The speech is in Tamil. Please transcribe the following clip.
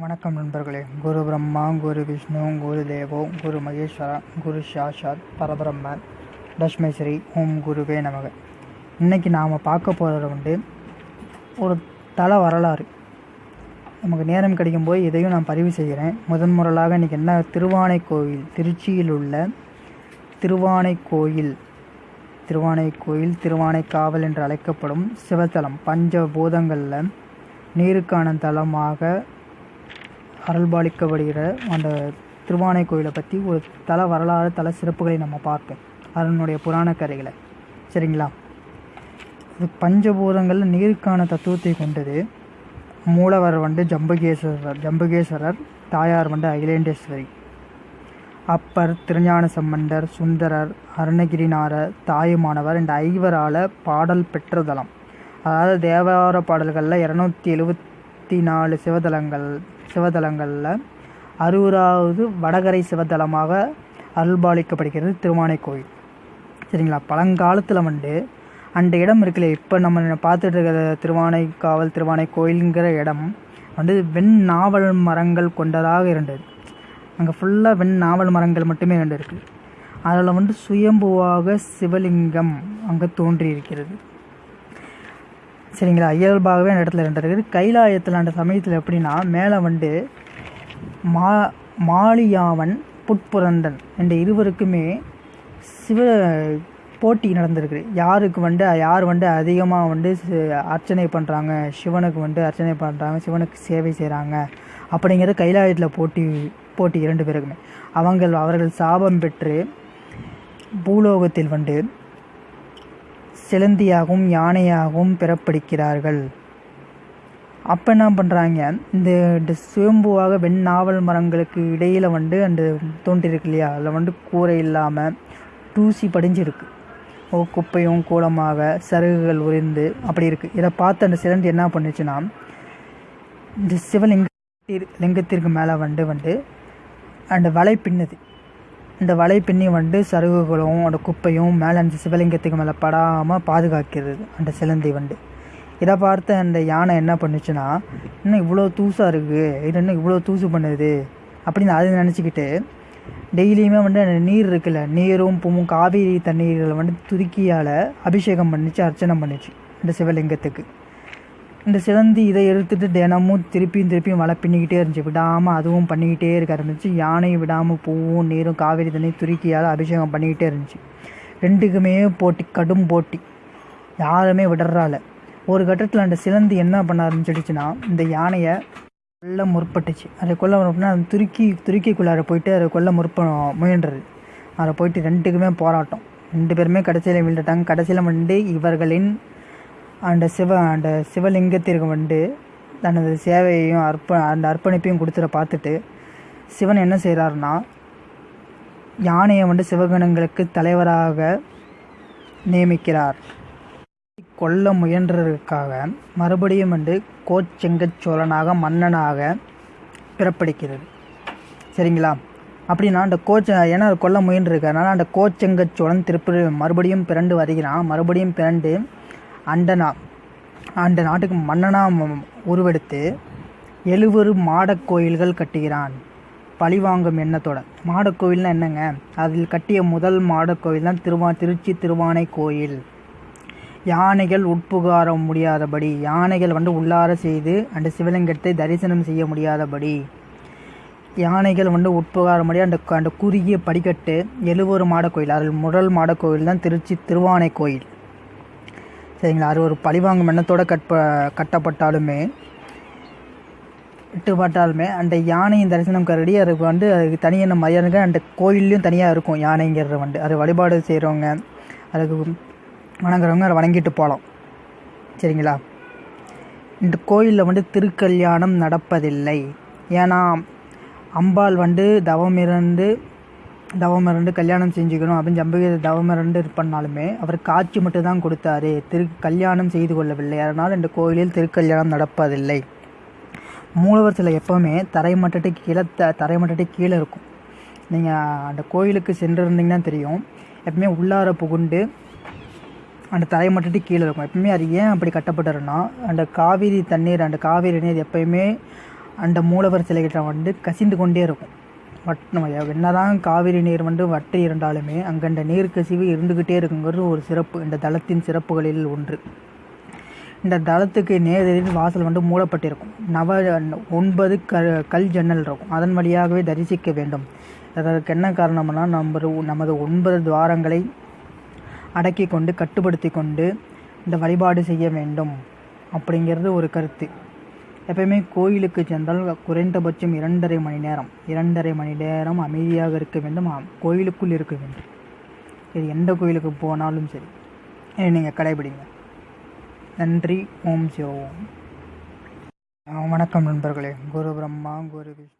வணக்கம் நண்பர்களே. குரு பிரம்மா குரு விஷ்ணு குரு தேவோ குரு மகேஸ்வரா குரு சாஷாத் பரபிரம்ம தஷ்மை ஸ்ரீ ஓம் குருவே நமக. இன்னைக்கு நாம் பார்க்க போகிறது வந்து ஒரு தல வரலாறு. நமக்கு நேரம் கிடைக்கும் போது இதையும் நான் பதிவு செய்கிறேன். முதன் முறையாக இன்றைக்கி என்ன? திருவானை கோயில் திருச்சியில் உள்ள திருவானை கோயில் திருவானை கோயில் திருவானை திருவானைக்காவல் என்று அழைக்கப்படும் சிவத்தலம் பஞ்சபூதங்களில் நீருக்கான தலமாக அருள்பாலிக்கப்படுகிற அந்த திருவானை கோயிலை பற்றி ஒரு தல வரலாறு தல சிறப்புகளை நம்ம பார்ப்போம். அதனுடைய புராண கதைகளை. சரிங்களா? இது பஞ்சபூதங்களில் நீருக்கான தத்துவத்தை கொண்டது. மூலவர் வந்து ஜம்புகேஸ்வரர். ஜம்புகேஸ்வரர் தாயார் வந்து அகிலேண்டேஸ்வரி. அப்பர் திருஞான சம்பந்தர் சுந்தரர் அருணகிரிநாதர் தாயுமானவர் இந்த ஐவரால் பாடல் பெற்ற தலம் அதாவது தேவார பாடல்களில் இரநூத்தி எழுபத்தி நாலு சிவதலங்கள் சிவதலங்களில் அறுபதாவது வடகரை சிவதலமாக அருள்பாலிக்கப்படுகிறது திருவானைக்கோயில் சரிங்களா? பழங்காலத்தில் வந்து அந்த இடம் இருக்குல்ல இப்போ நம்ம பார்த்துட்டு இருக்கிற திருவானைக்காவல் திருவானை கோயிலுங்கிற இடம் வந்து வெண் நாவல் மரங்கள் கொண்டதாக இருந்தது. அங்கே ஃபுல்லாக வெண் நாவல் மரங்கள் மட்டுமே இருந்திருக்கு. இருக்குது அதில் வந்து சுயம்புவாக சிவலிங்கம் அங்கே தோன்றி இருக்கிறது சரிங்களா? இயல்பாகவே அந்த இடத்துல ரெண்டு இருக்குது. கைலாயத்தில் அந்த சமயத்தில் எப்படின்னா மேலே வந்து மா மாலியாவன் புட்புரந்தன் என்ற இருவருக்குமே சிவ போட்டி நடந்திருக்கு. யாருக்கு வந்து யார் வந்து அதிகமாக வந்து அர்ச்சனை பண்ணுறாங்க சிவனுக்கு வந்து அர்ச்சனை பண்ணுறாங்க சிவனுக்கு சேவை செய்கிறாங்க அப்படிங்கிறது கைலாயத்தில் போட்டி போட்டி இரண்டு பேருக்குமே. அவங்கள் அவர்கள் சாபம் பெற்று பூலோகத்தில் வந்து சிலந்தியாகவும் யானையாகவும் பிறப்பிடிக்கிறார்கள். அப்போ என்ன பண்ணுறாங்க இந்த சுயம்புவாக வெண் நாவல் மரங்களுக்கு இடையில் வந்து அந்த தோன்றிருக்கு இல்லையா? அதில் வந்து கூரை இல்லாமல் தூசி படிஞ்சிருக்கு. ஓ குப்பையும் கூலமாக சருகுகள் உறிந்து அப்படி இருக்குது இதை பார்த்து அந்த சிலந்தி என்ன பண்ணுச்சுன்னா இந்த சிவலிங்க லிங்கத்திற்கு மேலே வந்து வந்து அந்த வலை பின்னுது. இந்த வலை பின்னி வந்து சருகுகளும் அந்த குப்பையும் மேலே அந்த சிவலிங்கத்துக்கு மேலே படாமல் பாதுகாக்கிறது அந்த சிலந்தி வந்து இதை பார்த்து அந்த யானை என்ன பண்ணுச்சுன்னா இன்னும் இவ்வளோ தூசாக இருக்குது இது இன்னும் இவ்வளோ தூசு பண்ணுது அப்படின்னு அது நினச்சிக்கிட்டு டெய்லியுமே வந்து அந்த நீர் இருக்குல்ல நீரும் பூவும் காவேரி தண்ணீரில் வந்து துருக்கியால் அபிஷேகம் பண்ணிச்சு அர்ச்சனை பண்ணுச்சு இந்த சிவலிங்கத்துக்கு. இந்த சிலந்தி இதை எடுத்துட்டு தினமும் திருப்பியும் திருப்பியும் வலை பின்னிக்கிட்டே இருந்துச்சு. விடாமல் அதுவும் பண்ணிக்கிட்டே இருக்க ஆரம்பிச்சு. யானையும் விடாமல் பூவும் நீரும் காவேரி தண்ணி துருக்கியால் அபிஷேகம் பண்ணிக்கிட்டே இருந்துச்சு. ரெண்டுக்குமே போட்டி கடும் போட்டி. யாருமே விடுறால. ஒரு கட்டத்தில் அந்த சிலந்தி என்ன பண்ண ஆரம்பிச்சிடுச்சுன்னா இந்த யானையை கொல்ல முற்பட்டுச்சு. அதை கொல்ல முற்பட்டுனா துருக்கி துருக்கிக்குள்ளார போயிட்டு அதை கொல்ல முற்ப முயன்றது. அதை போயிட்டு ரெண்டுக்குமே போராட்டம். ரெண்டு பேருமே கடைசியில் விழுந்துட்டாங்க. கடைசியில் வந்து இவர்களின் அந்த சிவ அந்த சிவலிங்கத்திற்கு வந்து தனது சேவையையும் அர்ப்ப அந்த அர்ப்பணிப்பையும் கொடுத்துட பார்த்துட்டு சிவன் என்ன செய்கிறாருன்னா யானையை வந்து சிவகணங்களுக்கு தலைவராக நியமிக்கிறார். கொல்ல முயன்றதற்காக மறுபடியும் வந்து கோச்செங்கச் சோழனாக மன்னனாக பிறப்பிடிக்கிறது சரிங்களா? அப்படின்னா அந்த கோச்ச ஏன்னா கொல்ல கொல்ல முயன்றிருக்கறனால அந்த கோச்செங்கச் சோழன் திருப்பி மறுபடியும் பிறண்டு வருகிறான். மறுபடியும் பிறண்டு அண்டனா நா அந்த நாட்டுக்கு மன்னனாக உருவெடுத்து எழுவரு மாடக் கோயில்கள் கட்டுகிறான். பழிவாங்கும் எண்ணத்தோட. மாடக் கோயில்னால் என்னங்க? அதில் கட்டிய முதல் மாடக் கோயில் தான் திருவா திருச்சி திருவானை கோயில். யானைகள் உட்புகார முடியாதபடி யானைகள் வந்து உள்ளார செய்து அந்த சிவலிங்கத்தை தரிசனம் செய்ய முடியாதபடி யானைகள் வந்து உட்புகார முடியாது அந்த அந்த குறுகிய படிக்கட்டு எழுவூர் மாடக்கோயில் அதில் முதல் மாடக்கோயில் தான் திருச்சி திருவானை கோயில். சரிங்களா? அது ஒரு பழிவாங்கும் எண்ணத்தோடு கட்ப கட்டப்பட்டாலுமே விட்டுப்பட்டாலுமே அந்த யானையின் தரிசனம் கருடி அதுக்கு வந்து அதுக்கு தனியான மரியாதைங்க அந்த கோயில்லையும் தனியாக இருக்கும் யானைங்கிறது வந்து. அது வழிபாடு செய்கிறவங்க அதுக்கு வணங்குறவங்க அதை வணங்கிட்டு போகலாம் சரிங்களா? இந்த கோயிலில் வந்து திருக்கல்யாணம் நடப்பதில்லை. ஏன்னா அம்பாள் வந்து தவமிருந்து தவமிருந்து கல்யாணம் செஞ்சுக்கணும் அப்படின்னு ஜம்பகி தவமிருந்து இது பண்ணாலுமே அவர் காட்சி மட்டும் தான் கொடுத்தாரு. திரு கல்யாணம் செய்து கொள்ளவில்லை. அதனால் இந்த கோயிலில் திருக்கல்யாணம் நடப்பதில்லை. மூலவர் சிலை எப்போவுமே தரைமட்டத்துக்கு கீழே த தரைமட்டத்துக்கு கீழே இருக்கும். நீங்கள் அந்த கோயிலுக்கு சென்றிருந்தீங்கன்னா தெரியும். எப்பவுமே உள்ளார புகுண்டு அந்த தரைமட்டத்துக்கு கீழே இருக்கும். எப்பவுமே அது ஏன் அப்படி கட்டப்பட்டுருன்னா அந்த காவிரி தண்ணீர் அந்த காவிரி நீர் எப்பயுமே அந்த மூலவர் சிலைகிட்ட வந்து கசிந்து கொண்டே இருக்கும். வட் நம்ம என்னதான் காவிரி நீர் வந்து வற்றி இருந்தாலுமே அங்கண்ட நீர் கசிவு இருந்துக்கிட்டே இருக்குங்கிறது ஒரு சிறப்பு. இந்த தளத்தின் சிறப்புகளில் ஒன்று. இந்த தளத்துக்கு நேரெதிரில் வாசல் வந்து மூடப்பட்டிருக்கும். நவ ஒன்பது க கல் ஜன்னல் இருக்கும். அதன் வழியாகவே தரிசிக்க வேண்டும். அதற்கு என்ன காரணம்னா நம்ம நமது ஒன்பது துவாரங்களை அடக்கி கொண்டு கட்டுப்படுத்தி கொண்டு இந்த வழிபாடு செய்ய வேண்டும். அப்படிங்கிறது ஒரு கருத்து. எப்பயுமே கோயிலுக்கு சென்றால் குறைந்தபட்சம் இரண்டரை மணி நேரம் இரண்டரை மணி நேரம் அமைதியாக இருக்க வேண்டும். கோயிலுக்குள் இருக்க வேண்டும். இது எந்த கோயிலுக்கு போனாலும் சரி. இதை நீங்கள் கடைபிடிங்க. நன்றி ஓம் சிவ ஓம். வணக்கம் நண்பர்களே. குரு பிரம்மா குரு விஷ்ணு.